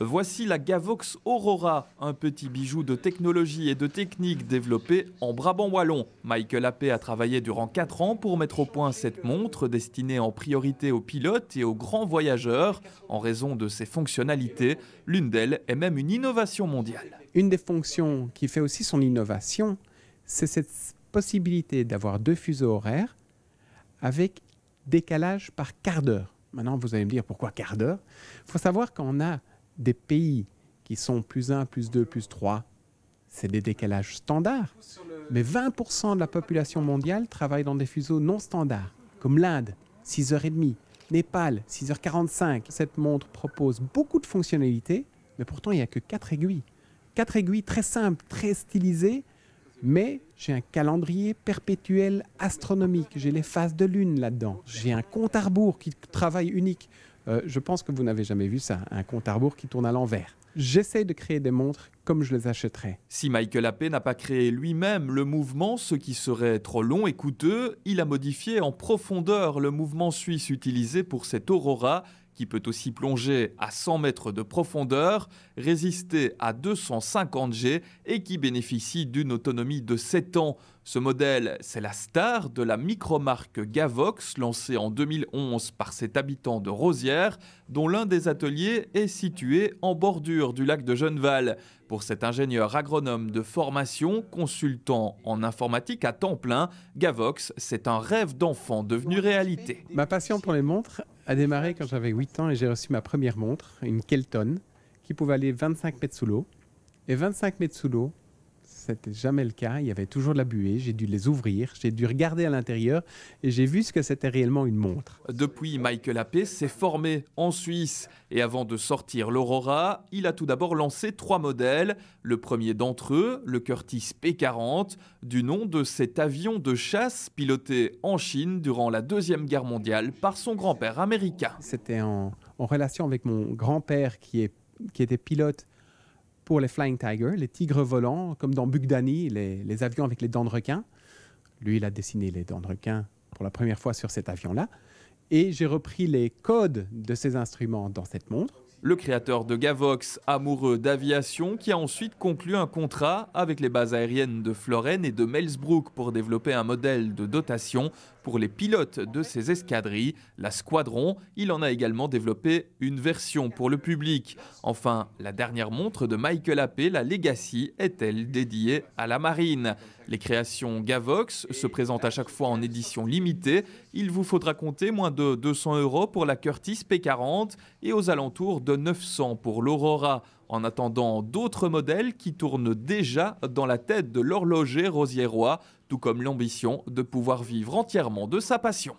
Voici la Gavox Aurora, un petit bijou de technologie et de technique développé en Brabant Wallon. Michael Appé a travaillé durant 4 ans pour mettre au point cette montre destinée en priorité aux pilotes et aux grands voyageurs en raison de ses fonctionnalités. L'une d'elles est même une innovation mondiale. Une des fonctions qui fait aussi son innovation, c'est cette possibilité d'avoir deux fuseaux horaires avec décalage par quart d'heure. Maintenant, vous allez me dire pourquoi quart d'heure? Il faut savoir qu'on a des pays qui sont plus 1, plus 2, plus 3, c'est des décalages standards. Mais 20% de la population mondiale travaille dans des fuseaux non standards, comme l'Inde, 6h30, Népal, 6h45. Cette montre propose beaucoup de fonctionnalités, mais pourtant il n'y a que 4 aiguilles. 4 aiguilles très simples, très stylisées, mais j'ai un calendrier perpétuel astronomique. J'ai les phases de lune là-dedans. J'ai un compte à rebours qui travaille unique. Euh, je pense que vous n'avez jamais vu ça, un compte à rebours qui tourne à l'envers. J'essaie de créer des montres comme je les achèterais. Si Michael Appé n'a pas créé lui-même le mouvement, ce qui serait trop long et coûteux, il a modifié en profondeur le mouvement suisse utilisé pour cette Aurora qui peut aussi plonger à 100 mètres de profondeur, résister à 250 G et qui bénéficie d'une autonomie de 7 ans. Ce modèle, c'est la star de la micromarque Gavox, lancée en 2011 par cet habitant de Rosière, dont l'un des ateliers est situé en bordure du lac de Genneval. Pour cet ingénieur agronome de formation, consultant en informatique à temps plein, Gavox, c'est un rêve d'enfant devenu réalité. Ma passion pour les montres a démarré quand j'avais 8 ans et j'ai reçu ma première montre, une Kelton, qui pouvait aller 25 mètres sous l'eau. Et 25 mètres sous l'eau, c'était jamais le cas. Il y avait toujours de la buée. J'ai dû les ouvrir. J'ai dû regarder à l'intérieur et j'ai vu ce que c'était réellement une montre. Depuis, Michael Appé s'est formé en Suisse. Et avant de sortir l'Aurora, il a tout d'abord lancé trois modèles. Le premier d'entre eux, le Curtis P40, du nom de cet avion de chasse piloté en Chine durant la Deuxième Guerre mondiale par son grand-père américain. C'était en, relation avec mon grand-père qui, qui était pilote pour les Flying Tigers, les tigres volants, comme dans Bugdani, les, les, avions avec les dents de requin. Lui, il a dessiné les dents de requin pour la première fois sur cet avion-là. Et j'ai repris les codes de ces instruments dans cette montre le créateur de Gavox, amoureux d'aviation, qui a ensuite conclu un contrat avec les bases aériennes de Florène et de Melsbrook pour développer un modèle de dotation pour les pilotes de ces escadrilles, la Squadron. Il en a également développé une version pour le public. Enfin, la dernière montre de Michael Appé, la Legacy, est-elle dédiée à la marine? Les créations Gavox se présentent à chaque fois en édition limitée. Il vous faudra compter moins de 200 euros pour la Curtis P40 et aux alentours de 900 pour l'Aurora, en attendant d'autres modèles qui tournent déjà dans la tête de l'horloger rosiérois, tout comme l'ambition de pouvoir vivre entièrement de sa passion.